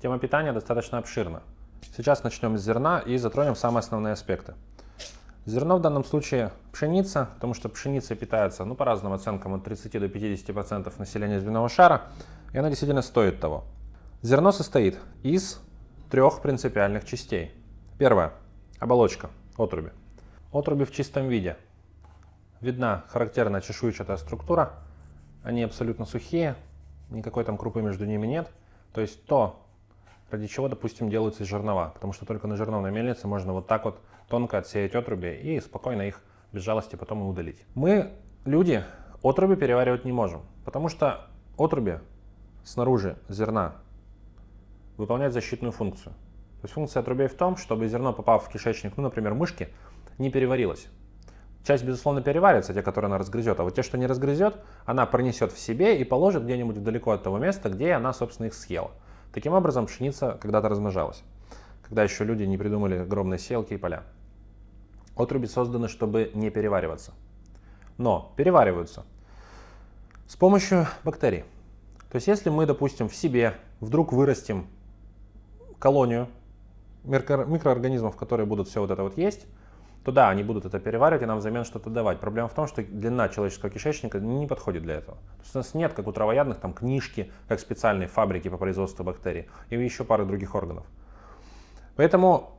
Тема питания достаточно обширна. Сейчас начнем с зерна и затронем самые основные аспекты. Зерно в данном случае пшеница, потому что пшеница питается, ну, по разным оценкам, от 30 до 50% населения земного шара, и она действительно стоит того. Зерно состоит из трех принципиальных частей. Первое – оболочка, отруби. Отруби в чистом виде. Видна характерная чешуйчатая структура, они абсолютно сухие, никакой там крупы между ними нет. То есть то, ради чего, допустим, делаются жернова, потому что только на жерновной мельнице можно вот так вот тонко отсеять отруби и спокойно их без жалости потом и удалить. Мы, люди, отруби переваривать не можем, потому что отруби снаружи зерна выполняют защитную функцию. То есть функция отрубей в том, чтобы зерно, попав в кишечник, ну, например, мышки, не переварилось. Часть, безусловно, переварится, те, которые она разгрызет, а вот те, что не разгрызет, она пронесет в себе и положит где-нибудь далеко от того места, где она, собственно, их съела. Таким образом, пшеница когда-то размножалась, когда еще люди не придумали огромные селки и поля. Отруби созданы, чтобы не перевариваться. Но перевариваются с помощью бактерий. То есть если мы, допустим, в себе вдруг вырастим колонию микроорганизмов, которые будут все вот это вот есть, то да, они будут это переваривать и нам взамен что-то давать. Проблема в том, что длина человеческого кишечника не подходит для этого. То есть у нас нет, как у травоядных, там книжки, как специальные фабрики по производству бактерий и еще пары других органов. Поэтому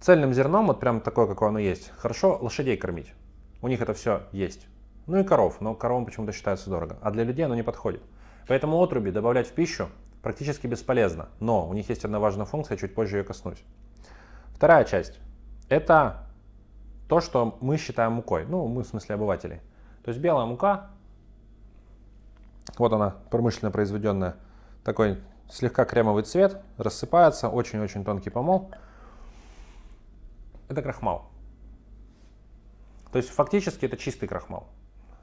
цельным зерном, вот прям такое, какое оно есть, хорошо лошадей кормить. У них это все есть. Ну и коров, но коровам почему-то считается дорого. А для людей оно не подходит. Поэтому отруби добавлять в пищу практически бесполезно. Но у них есть одна важная функция, чуть позже ее коснусь. Вторая часть. Это то, что мы считаем мукой. Ну, мы в смысле обывателей. То есть белая мука, вот она, промышленно произведенная, такой слегка кремовый цвет, рассыпается, очень-очень тонкий помол. Это крахмал. То есть фактически это чистый крахмал.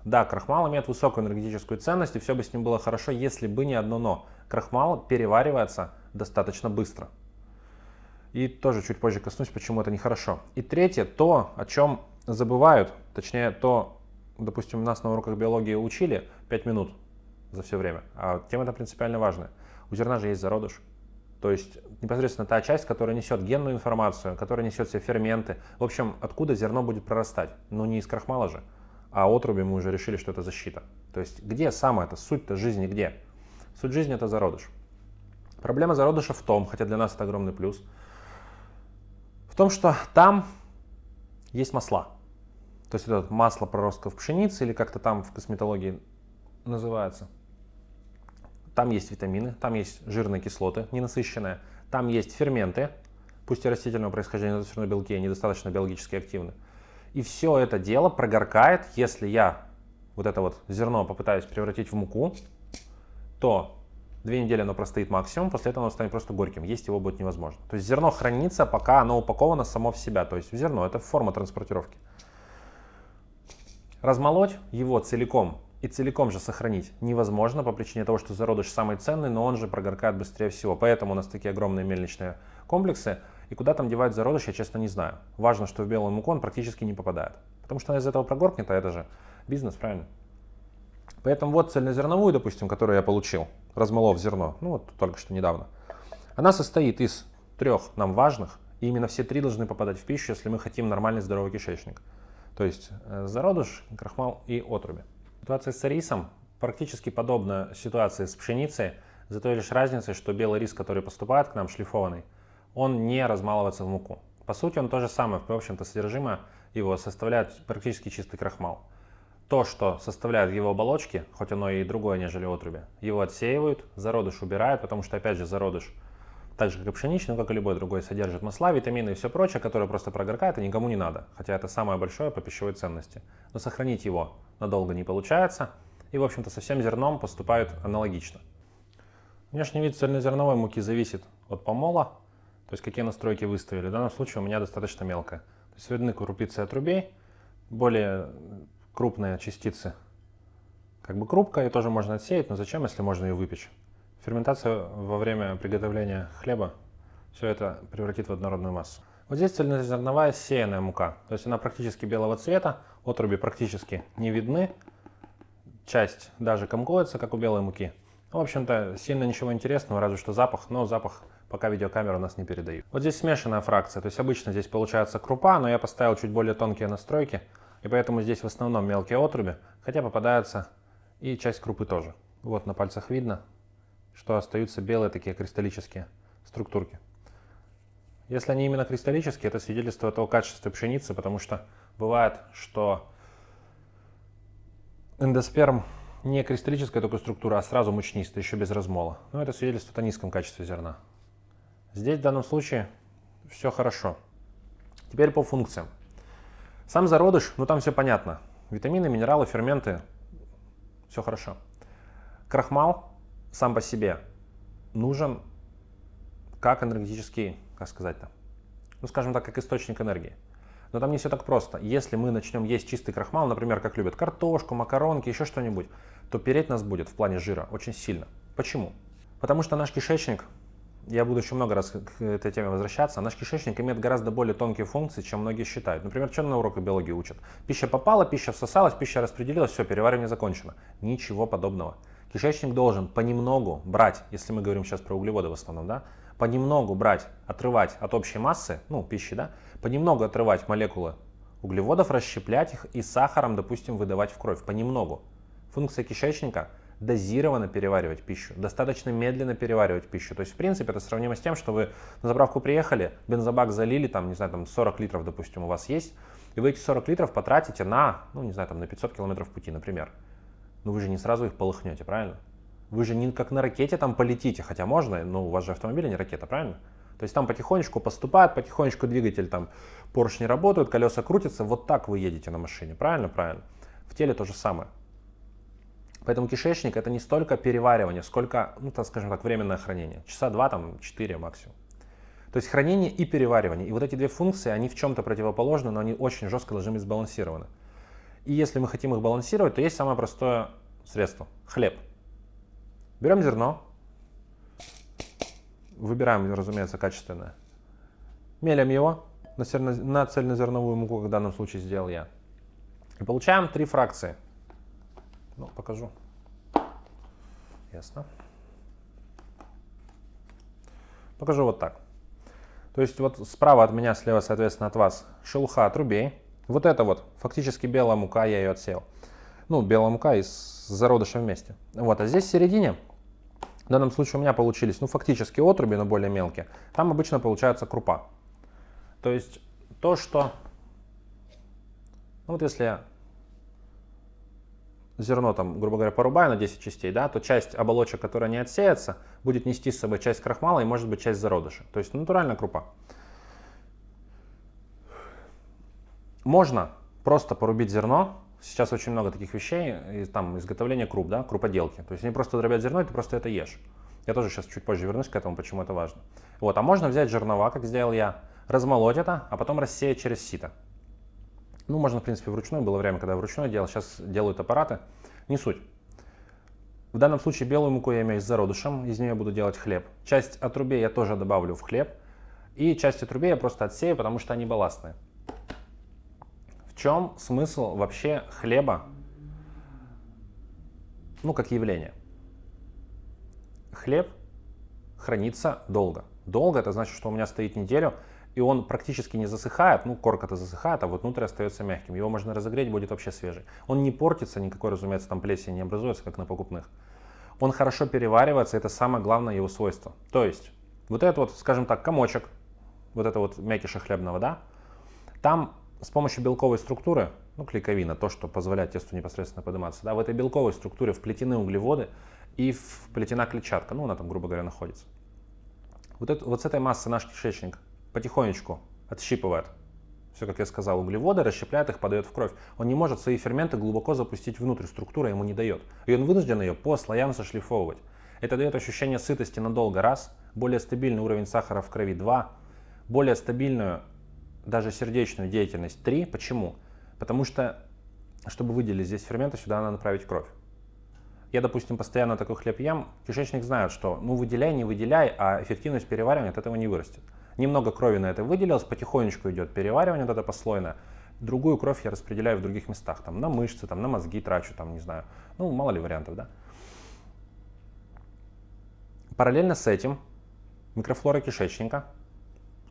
Да, крахмал имеет высокую энергетическую ценность, и все бы с ним было хорошо, если бы не одно но. Крахмал переваривается достаточно быстро. И тоже чуть позже коснусь, почему это нехорошо. И третье, то, о чем забывают, точнее, то, допустим, нас на уроках биологии учили 5 минут за все время, а тема это принципиально важная. У зерна же есть зародыш. То есть непосредственно та часть, которая несет генную информацию, которая несет все ферменты. В общем, откуда зерно будет прорастать? Ну не из крахмала же, а отруби мы уже решили, что это защита. То есть где самая это суть-то жизни где? Суть жизни это зародыш. Проблема зародыша в том, хотя для нас это огромный плюс, в том, что там есть масла. То есть это масло проростков пшеницы или как-то там в косметологии называется. Там есть витамины, там есть жирные кислоты, ненасыщенные, там есть ферменты, пусть и растительного происхождения, но все равно белки, они достаточно биологически активны. И все это дело прогоркает, если я вот это вот зерно попытаюсь превратить в муку, то Две недели оно простоит максимум, после этого оно станет просто горьким. Есть его будет невозможно. То есть зерно хранится, пока оно упаковано само в себя. То есть зерно это форма транспортировки. Размолоть его целиком и целиком же сохранить невозможно по причине того, что зародыш самый ценный, но он же прогоркает быстрее всего. Поэтому у нас такие огромные мельничные комплексы. И куда там девать зародыш, я честно не знаю. Важно, что в белую муку он практически не попадает. Потому что она из этого прогоркнет, а это же бизнес, правильно? Поэтому вот цельнозерновую, допустим, которую я получил, размолов зерно, ну вот только что недавно, она состоит из трех нам важных, и именно все три должны попадать в пищу, если мы хотим нормальный здоровый кишечник. То есть э, зародыш, крахмал и отруби. Ситуация с рисом практически подобна ситуации с пшеницей, за той лишь разницей, что белый рис, который поступает к нам шлифованный, он не размалывается в муку. По сути, он то же самое, в общем-то, содержимое его составляет практически чистый крахмал то, что составляет его оболочки, хоть оно и другое, нежели отруби, его отсеивают, зародыш убирают, потому что, опять же, зародыш, так же, как и пшеничный, как и любой другой, содержит масла, витамины и все прочее, которое просто прогоркает и никому не надо, хотя это самое большое по пищевой ценности. Но сохранить его надолго не получается, и, в общем-то, со всем зерном поступают аналогично. Внешний вид цельнозерновой муки зависит от помола, то есть какие настройки выставили. В данном случае у меня достаточно мелкая. То есть видны крупицы отрубей, более крупные частицы. Как бы крупка, ее тоже можно отсеять, но зачем, если можно ее выпечь? Ферментация во время приготовления хлеба все это превратит в однородную массу. Вот здесь цельнозерновая сеянная мука, то есть она практически белого цвета, отруби практически не видны, часть даже комкуется, как у белой муки. В общем-то, сильно ничего интересного, разве что запах, но запах пока видеокамера у нас не передает. Вот здесь смешанная фракция, то есть обычно здесь получается крупа, но я поставил чуть более тонкие настройки, и поэтому здесь в основном мелкие отруби, хотя попадаются и часть крупы тоже. Вот на пальцах видно, что остаются белые такие кристаллические структурки. Если они именно кристаллические, это свидетельство того качества пшеницы, потому что бывает, что эндосперм не кристаллическая только структура, а сразу мучнистая, еще без размола. Но это свидетельствует о низком качестве зерна. Здесь в данном случае все хорошо. Теперь по функциям. Сам зародыш, ну там все понятно. Витамины, минералы, ферменты, все хорошо. Крахмал сам по себе нужен как энергетический, как сказать-то, ну скажем так, как источник энергии. Но там не все так просто. Если мы начнем есть чистый крахмал, например, как любят картошку, макаронки, еще что-нибудь, то переть нас будет в плане жира очень сильно. Почему? Потому что наш кишечник, я буду еще много раз к этой теме возвращаться, наш кишечник имеет гораздо более тонкие функции, чем многие считают. Например, что на уроках биологии учат? Пища попала, пища всосалась, пища распределилась, все, переваривание закончено. Ничего подобного. Кишечник должен понемногу брать, если мы говорим сейчас про углеводы в основном, да, понемногу брать, отрывать от общей массы, ну, пищи, да, понемногу отрывать молекулы углеводов, расщеплять их и сахаром, допустим, выдавать в кровь, понемногу. Функция кишечника – дозированно переваривать пищу, достаточно медленно переваривать пищу. То есть, в принципе, это сравнимо с тем, что вы на заправку приехали, бензобак залили, там, не знаю, там 40 литров, допустим, у вас есть, и вы эти 40 литров потратите на, ну, не знаю, там, на 500 километров пути, например. Но вы же не сразу их полыхнете, правильно? Вы же не как на ракете там полетите, хотя можно, но у вас же автомобиль, а не ракета, правильно? То есть там потихонечку поступает, потихонечку двигатель, там поршни работают, колеса крутятся, вот так вы едете на машине, правильно? Правильно. В теле то же самое. Поэтому кишечник это не столько переваривание, сколько, ну, так скажем так, временное хранение. Часа два, там, четыре максимум. То есть хранение и переваривание. И вот эти две функции, они в чем-то противоположны, но они очень жестко должны быть сбалансированы. И если мы хотим их балансировать, то есть самое простое средство – хлеб. Берем зерно, выбираем, разумеется, качественное, мелем его на, цельно, на цельнозерновую муку, как в данном случае сделал я, и получаем три фракции. Ну, покажу. Ясно. Покажу вот так. То есть вот справа от меня, слева, соответственно, от вас шелуха отрубей. Вот это вот фактически белая мука, я ее отсеял. Ну, белая мука из зародыша вместе. Вот, а здесь в середине в данном случае у меня получились, ну, фактически отруби, но более мелкие. Там обычно получается крупа. То есть то, что... Ну, вот если я зерно, там, грубо говоря, порубаю на 10 частей, да, то часть оболочек, которая не отсеется, будет нести с собой часть крахмала и, может быть, часть зародыша. То есть натуральная крупа. Можно просто порубить зерно, Сейчас очень много таких вещей, и, там изготовление круп, да, круподелки. То есть они просто дробят зерно, и ты просто это ешь. Я тоже сейчас чуть позже вернусь к этому, почему это важно. Вот, а можно взять жернова, как сделал я, размолоть это, а потом рассеять через сито. Ну, можно, в принципе, вручную. Было время, когда я вручную делал, сейчас делают аппараты. Не суть. В данном случае белую муку я имею с зародышем, из нее буду делать хлеб. Часть отрубей я тоже добавлю в хлеб. И часть отрубей я просто отсею, потому что они балластные. В чем смысл вообще хлеба, ну, как явление? Хлеб хранится долго. Долго это значит, что у меня стоит неделю, и он практически не засыхает, ну, корка-то засыхает, а вот внутрь остается мягким. Его можно разогреть, будет вообще свежий. Он не портится, никакой, разумеется, там плесень не образуется, как на покупных. Он хорошо переваривается, это самое главное его свойство. То есть, вот этот вот, скажем так, комочек, вот это вот мякиша хлебного, да, там с помощью белковой структуры, ну, клейковина, то, что позволяет тесту непосредственно подниматься, да, в этой белковой структуре вплетены углеводы и вплетена клетчатка, ну, она там, грубо говоря, находится. Вот, это, вот с этой массы наш кишечник потихонечку отщипывает все, как я сказал, углеводы, расщепляет их, подает в кровь. Он не может свои ферменты глубоко запустить внутрь, структура ему не дает. И он вынужден ее по слоям зашлифовывать. Это дает ощущение сытости надолго, раз, более стабильный уровень сахара в крови, два, более стабильную даже сердечную деятельность 3. Почему? Потому что, чтобы выделить здесь ферменты, сюда надо направить кровь. Я, допустим, постоянно такой хлеб ем, кишечник знает, что ну выделяй, не выделяй, а эффективность переваривания от этого не вырастет. Немного крови на это выделилось, потихонечку идет переваривание, вот это послойное. Другую кровь я распределяю в других местах, там на мышцы, там на мозги трачу, там не знаю, ну мало ли вариантов, да. Параллельно с этим микрофлора кишечника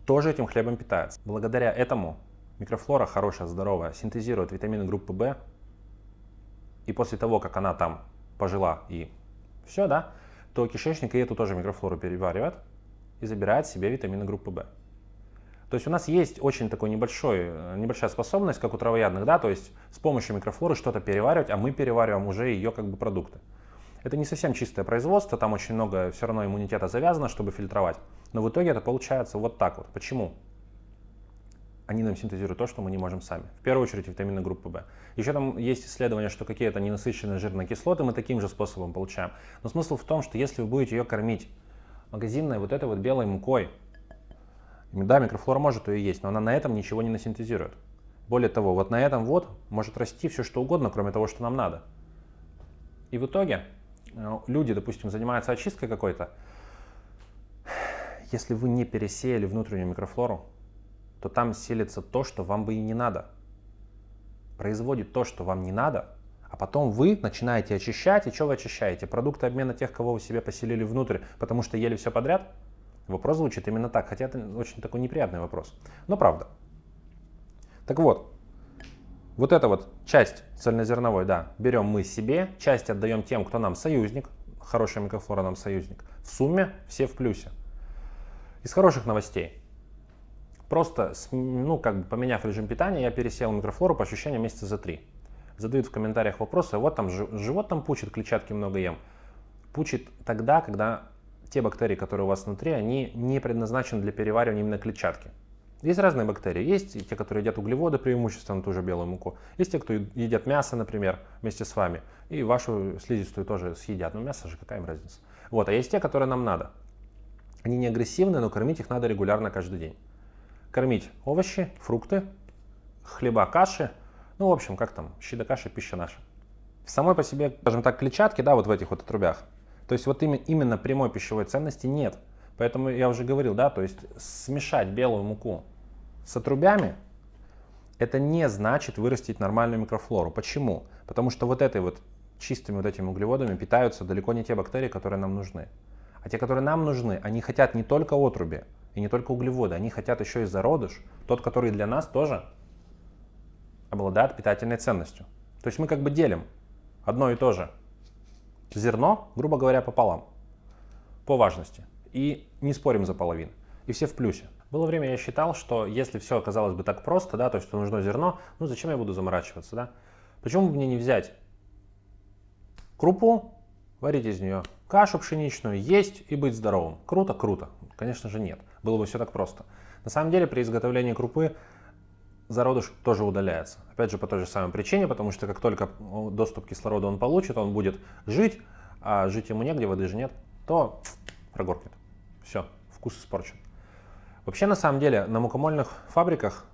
тоже этим хлебом питается. Благодаря этому микрофлора хорошая, здоровая, синтезирует витамины группы В, и после того, как она там пожила и все, да, то кишечник и эту тоже микрофлору переваривает и забирает себе витамины группы В. То есть у нас есть очень такой небольшой, э, небольшая способность, как у травоядных, да, то есть с помощью микрофлоры что-то переваривать, а мы перевариваем уже ее как бы продукты. Это не совсем чистое производство, там очень много все равно иммунитета завязано, чтобы фильтровать. Но в итоге это получается вот так вот. Почему? Они нам синтезируют то, что мы не можем сами. В первую очередь витамины группы В. Еще там есть исследование, что какие-то ненасыщенные жирные кислоты мы таким же способом получаем. Но смысл в том, что если вы будете ее кормить магазинной вот этой вот белой мукой, да, микрофлора может ее есть, но она на этом ничего не насинтезирует. Более того, вот на этом вот может расти все что угодно, кроме того, что нам надо. И в итоге э, люди, допустим, занимаются очисткой какой-то, если вы не пересеяли внутреннюю микрофлору, то там селится то, что вам бы и не надо. Производит то, что вам не надо, а потом вы начинаете очищать, и что вы очищаете? Продукты обмена тех, кого вы себе поселили внутрь, потому что ели все подряд? Вопрос звучит именно так, хотя это очень такой неприятный вопрос. Но правда. Так вот, вот эта вот часть цельнозерновой, да, берем мы себе, часть отдаем тем, кто нам союзник, хорошая микрофлора нам союзник. В сумме все в плюсе. Из хороших новостей. Просто, ну, как бы поменяв режим питания, я пересел микрофлору по ощущениям месяца за три. Задают в комментариях вопросы, вот там живот там пучит, клетчатки много ем. Пучит тогда, когда те бактерии, которые у вас внутри, они не предназначены для переваривания именно клетчатки. Есть разные бактерии. Есть те, которые едят углеводы преимущественно, ту же белую муку. Есть те, кто едят мясо, например, вместе с вами. И вашу слизистую тоже съедят. Но мясо же, какая им разница. Вот. А есть те, которые нам надо. Они не агрессивны, но кормить их надо регулярно каждый день. Кормить овощи, фрукты, хлеба, каши. Ну, в общем, как там, щи да каши, пища наша. В самой по себе, скажем так, клетчатки, да, вот в этих вот отрубях, то есть вот именно прямой пищевой ценности нет. Поэтому я уже говорил, да, то есть смешать белую муку с отрубями, это не значит вырастить нормальную микрофлору. Почему? Потому что вот этой вот чистыми вот этими углеводами питаются далеко не те бактерии, которые нам нужны. А те, которые нам нужны, они хотят не только отруби и не только углеводы, они хотят еще и зародыш, тот, который для нас тоже обладает питательной ценностью. То есть мы как бы делим одно и то же зерно, грубо говоря, пополам по важности. И не спорим за половину. И все в плюсе. Было время, я считал, что если все оказалось бы так просто, да, то есть что нужно зерно, ну зачем я буду заморачиваться, да? Почему бы мне не взять крупу, варить из нее кашу пшеничную, есть и быть здоровым? Круто? Круто. Конечно же нет. Было бы все так просто. На самом деле при изготовлении крупы зародыш тоже удаляется. Опять же, по той же самой причине, потому что как только доступ к кислороду он получит, он будет жить, а жить ему негде, воды же нет, то прогоркнет. Все, вкус испорчен. Вообще, на самом деле, на мукомольных фабриках,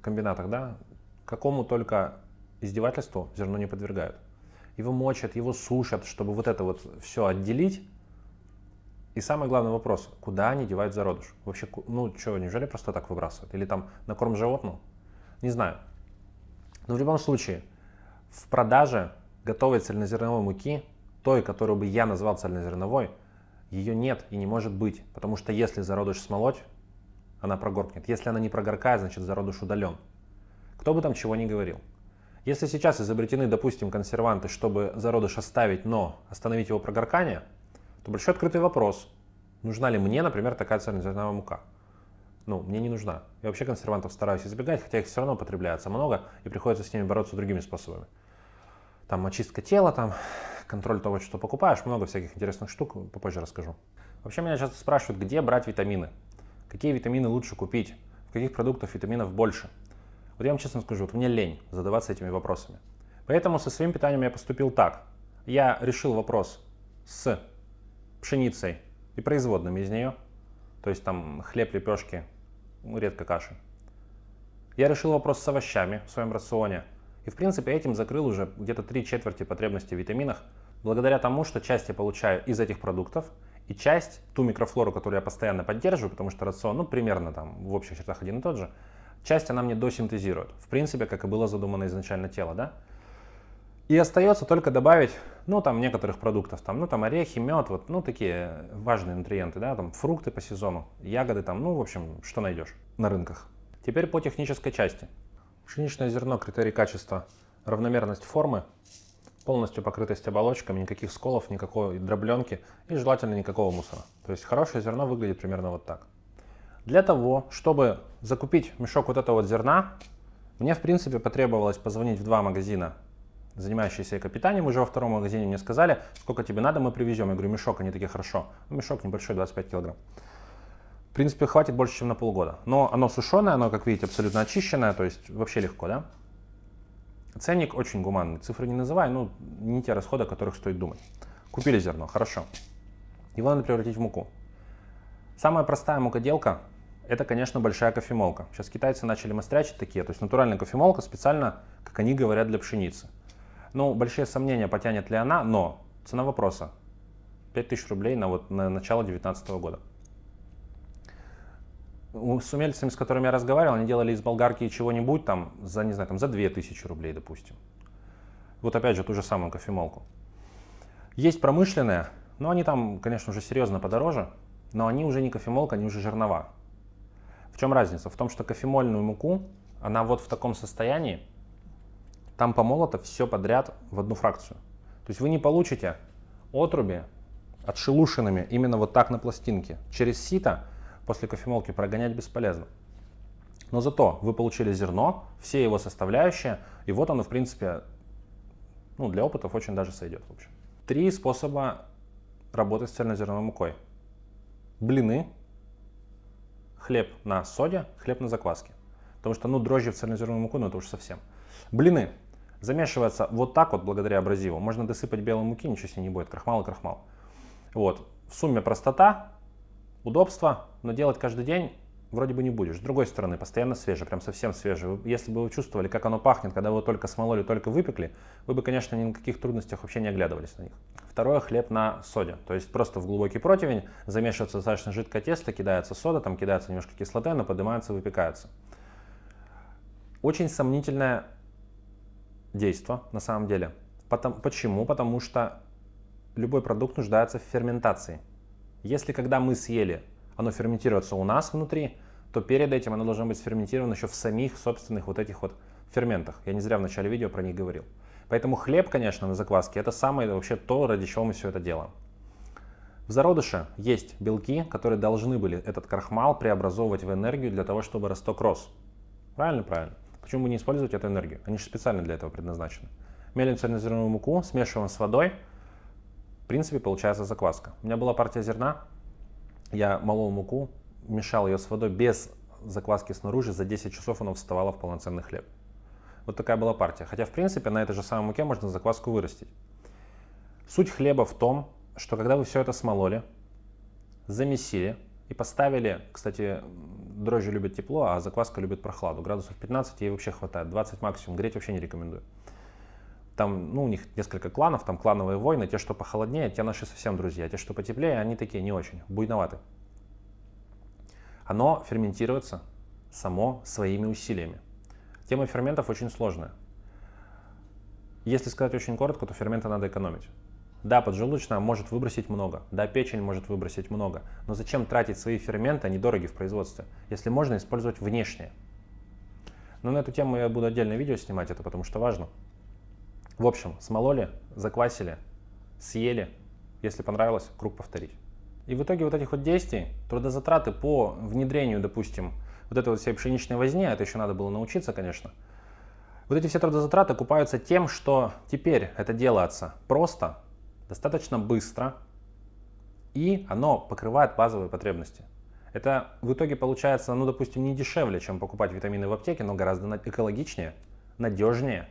комбинатах, да, какому только издевательству зерно не подвергают. Его мочат, его сушат, чтобы вот это вот все отделить. И самый главный вопрос, куда они девают зародыш? Вообще, ну что, неужели просто так выбрасывают? Или там на корм животному? Не знаю. Но в любом случае, в продаже готовой цельнозерновой муки, той, которую бы я назвал цельнозерновой, ее нет и не может быть. Потому что если зародыш смолоть, она прогоркнет. Если она не прогоркает, значит зародыш удален. Кто бы там чего ни говорил. Если сейчас изобретены, допустим, консерванты, чтобы зародыш оставить, но остановить его прогоркание – то большой открытый вопрос, нужна ли мне, например, такая цельнозерновая мука. Ну, мне не нужна. Я вообще консервантов стараюсь избегать, хотя их все равно потребляется много, и приходится с ними бороться другими способами. Там очистка тела, там контроль того, что покупаешь, много всяких интересных штук, попозже расскажу. Вообще меня часто спрашивают, где брать витамины, какие витамины лучше купить, в каких продуктах витаминов больше. Вот я вам честно скажу, вот мне лень задаваться этими вопросами. Поэтому со своим питанием я поступил так. Я решил вопрос с пшеницей и производными из нее, то есть там хлеб, лепешки, ну, редко каши. Я решил вопрос с овощами в своем рационе. И в принципе этим закрыл уже где-то три четверти потребностей в витаминах, благодаря тому, что часть я получаю из этих продуктов, и часть, ту микрофлору, которую я постоянно поддерживаю, потому что рацион, ну, примерно там в общих чертах один и тот же, часть она мне досинтезирует. В принципе, как и было задумано изначально тело, да? И остается только добавить, ну, там, некоторых продуктов, там, ну, там, орехи, мед, вот, ну, такие важные нутриенты, да, там, фрукты по сезону, ягоды, там, ну, в общем, что найдешь на рынках. Теперь по технической части. Пшеничное зерно, критерий качества, равномерность формы, полностью покрытость оболочками, никаких сколов, никакой дробленки и желательно никакого мусора. То есть хорошее зерно выглядит примерно вот так. Для того, чтобы закупить мешок вот этого вот зерна, мне в принципе потребовалось позвонить в два магазина занимающиеся экопитанием, уже во втором магазине мне сказали, сколько тебе надо, мы привезем. Я говорю, мешок, они такие, хорошо. Ну, мешок небольшой, 25 килограмм. В принципе, хватит больше, чем на полгода. Но оно сушеное, оно, как видите, абсолютно очищенное, то есть вообще легко, да? Ценник очень гуманный. Цифры не называй, ну, не те расходы, о которых стоит думать. Купили зерно, хорошо. Его надо превратить в муку. Самая простая мукоделка – это, конечно, большая кофемолка. Сейчас китайцы начали мастрячить такие, то есть натуральная кофемолка специально, как они говорят, для пшеницы. Ну, большие сомнения, потянет ли она, но цена вопроса 5000 рублей на, вот, на начало 2019 года. С умельцами, с которыми я разговаривал, они делали из болгарки чего-нибудь там за, не знаю, там за 2000 рублей, допустим. Вот опять же ту же самую кофемолку. Есть промышленные, но они там, конечно, уже серьезно подороже, но они уже не кофемолка, они уже жернова. В чем разница? В том, что кофемольную муку, она вот в таком состоянии, там помолото все подряд в одну фракцию. То есть вы не получите отруби отшелушенными именно вот так на пластинке. Через сито после кофемолки прогонять бесполезно. Но зато вы получили зерно, все его составляющие, и вот оно, в принципе, ну, для опытов очень даже сойдет. В общем. Три способа работать с цельнозерновой мукой. Блины, хлеб на соде, хлеб на закваске. Потому что, ну, дрожжи в цельнозерновую муку, ну, это уж совсем. Блины. Замешивается вот так вот благодаря абразиву. Можно досыпать белой муки, ничего себе не будет. Крахмал и крахмал. Вот. В сумме простота, удобство, но делать каждый день вроде бы не будешь. С другой стороны, постоянно свежее, прям совсем свежее. Если бы вы чувствовали, как оно пахнет, когда вы только смололи, только выпекли, вы бы, конечно, ни на каких трудностях вообще не оглядывались на них. Второе, хлеб на соде. То есть просто в глубокий противень замешивается достаточно жидкое тесто, кидается сода, там кидается немножко кислоты, оно поднимается, выпекается. Очень сомнительная действо на самом деле. Потому, почему? Потому что любой продукт нуждается в ферментации. Если когда мы съели, оно ферментируется у нас внутри, то перед этим оно должно быть сферментировано еще в самих собственных вот этих вот ферментах. Я не зря в начале видео про них говорил. Поэтому хлеб, конечно, на закваске это самое вообще то, ради чего мы все это делаем. В зародыше есть белки, которые должны были этот крахмал преобразовывать в энергию для того, чтобы росток рос. Правильно? Правильно. Почему бы не использовать эту энергию? Они же специально для этого предназначены. Мелим цельнозерновую муку, смешиваем с водой. В принципе, получается закваска. У меня была партия зерна. Я молол муку, мешал ее с водой без закваски снаружи. За 10 часов она вставала в полноценный хлеб. Вот такая была партия. Хотя, в принципе, на этой же самой муке можно закваску вырастить. Суть хлеба в том, что когда вы все это смололи, замесили и поставили, кстати, дрожжи любят тепло, а закваска любит прохладу. Градусов 15 ей вообще хватает, 20 максимум, греть вообще не рекомендую. Там, ну, у них несколько кланов, там клановые войны, те, что похолоднее, те наши совсем друзья, те, что потеплее, они такие не очень, буйноваты. Оно ферментируется само своими усилиями. Тема ферментов очень сложная. Если сказать очень коротко, то ферменты надо экономить. Да, поджелудочная может выбросить много, да, печень может выбросить много, но зачем тратить свои ферменты, они дороги в производстве, если можно использовать внешние. Но на эту тему я буду отдельное видео снимать, это потому что важно. В общем, смололи, заквасили, съели, если понравилось, круг повторить. И в итоге вот этих вот действий, трудозатраты по внедрению, допустим, вот этой вот всей пшеничной возни, это еще надо было научиться, конечно, вот эти все трудозатраты окупаются тем, что теперь это делается просто, достаточно быстро, и оно покрывает базовые потребности. Это в итоге получается, ну, допустим, не дешевле, чем покупать витамины в аптеке, но гораздо экологичнее, надежнее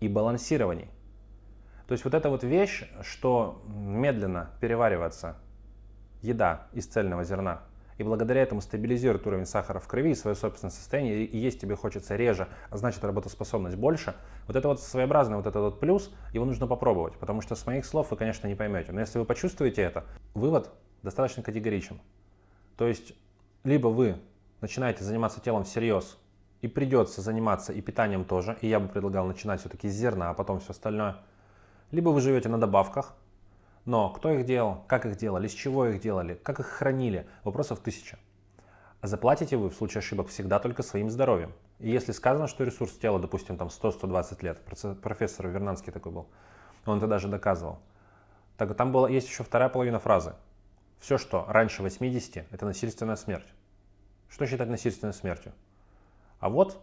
и балансированней. То есть вот эта вот вещь, что медленно переваривается еда из цельного зерна, и благодаря этому стабилизирует уровень сахара в крови и свое собственное состояние, и есть тебе хочется реже, а значит работоспособность больше. Вот это вот своеобразный вот этот вот плюс, его нужно попробовать, потому что с моих слов вы, конечно, не поймете. Но если вы почувствуете это, вывод достаточно категоричен. То есть, либо вы начинаете заниматься телом всерьез, и придется заниматься и питанием тоже, и я бы предлагал начинать все-таки с зерна, а потом все остальное. Либо вы живете на добавках, но кто их делал, как их делали, из чего их делали, как их хранили, вопросов тысяча. Заплатите вы в случае ошибок всегда только своим здоровьем. И если сказано, что ресурс тела, допустим, там 100-120 лет, профессор Вернанский такой был, он это даже доказывал, так там было, есть еще вторая половина фразы. Все, что раньше 80, это насильственная смерть. Что считать насильственной смертью? А вот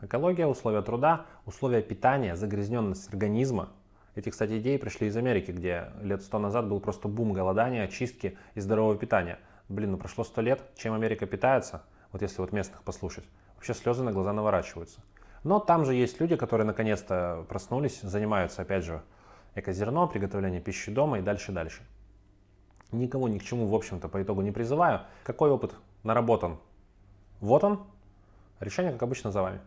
экология, условия труда, условия питания, загрязненность организма. Эти, кстати, идеи пришли из Америки, где лет сто назад был просто бум голодания, очистки и здорового питания. Блин, ну прошло сто лет, чем Америка питается, вот если вот местных послушать, вообще слезы на глаза наворачиваются. Но там же есть люди, которые наконец-то проснулись, занимаются, опять же, экозерно, приготовление пищи дома и дальше-дальше. Никого ни к чему, в общем-то, по итогу не призываю. Какой опыт наработан? Вот он. Решение, как обычно, за вами.